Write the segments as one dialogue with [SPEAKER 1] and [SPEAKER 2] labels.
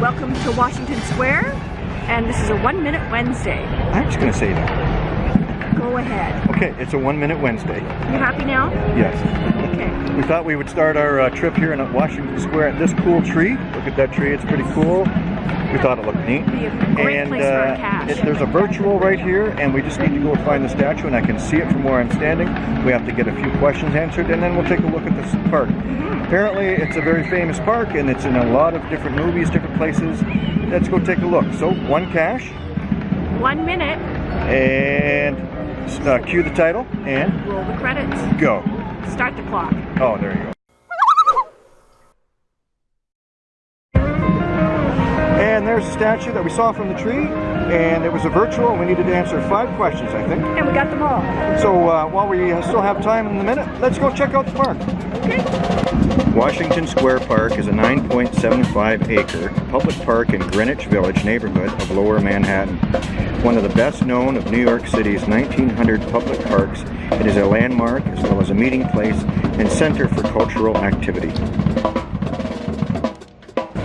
[SPEAKER 1] Welcome to Washington Square, and this is a One Minute Wednesday.
[SPEAKER 2] I'm just going to say that.
[SPEAKER 1] Go ahead.
[SPEAKER 2] Okay, it's a One Minute Wednesday.
[SPEAKER 1] You happy now?
[SPEAKER 2] Yes.
[SPEAKER 1] Okay.
[SPEAKER 2] We thought we would start our uh, trip here in Washington Square at this cool tree. Look at that tree, it's pretty cool. We thought it looked neat.
[SPEAKER 1] Be a great
[SPEAKER 2] and
[SPEAKER 1] place for a
[SPEAKER 2] uh, it- there's a virtual right here, and we just need to go find the statue, and I can see it from where I'm standing. We have to get a few questions answered, and then we'll take a look at this park.
[SPEAKER 1] Mm-hmm.
[SPEAKER 2] Apparently, it's a very famous park, and it's in a lot of different movies, different places. Let's go take a look. So, one cache,
[SPEAKER 1] One minute,
[SPEAKER 2] and uh, cue the title, and
[SPEAKER 1] roll the credits.
[SPEAKER 2] go.
[SPEAKER 1] Start the clock.
[SPEAKER 2] Oh, there you go. There's a statue that we saw from the tree, and it was a virtual. We needed to answer five questions, I think.
[SPEAKER 1] And we got them all.
[SPEAKER 2] So uh, while we uh, still have time in the minute, let's go check out the park.
[SPEAKER 1] Okay.
[SPEAKER 2] Washington Square Park is a 9.75 acre public park in Greenwich Village neighborhood of Lower Manhattan. One of the best known of New York City's 1900 public parks, it is a landmark as well as a meeting place and center for cultural activity.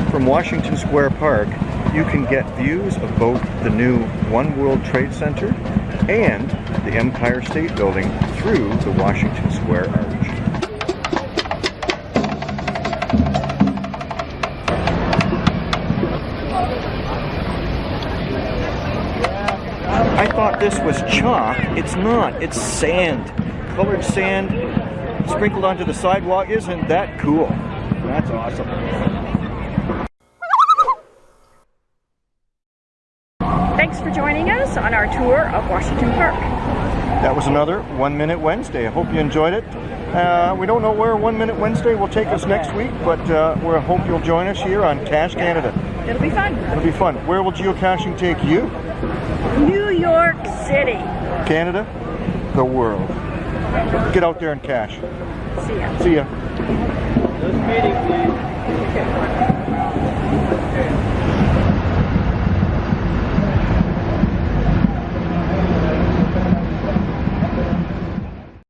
[SPEAKER 2] From Washington Square Park, you can get views of both the new One World Trade Center and the Empire State Building through the Washington Square Arch. I thought this was chalk. It's not. It's sand. Colored sand sprinkled onto the sidewalk. Isn't that cool? That's awesome.
[SPEAKER 1] Thanks for joining us on our tour of Washington Park.
[SPEAKER 2] That was another One Minute Wednesday. I hope you enjoyed it. Uh, we don't know where One Minute Wednesday will take us next week, but uh, we hope you'll join us here on Cache Canada.
[SPEAKER 1] It'll be fun.
[SPEAKER 2] It'll be fun. Where will geocaching take you?
[SPEAKER 1] New York City.
[SPEAKER 2] Canada? The world. Get out there and cache.
[SPEAKER 1] See ya.
[SPEAKER 2] See ya.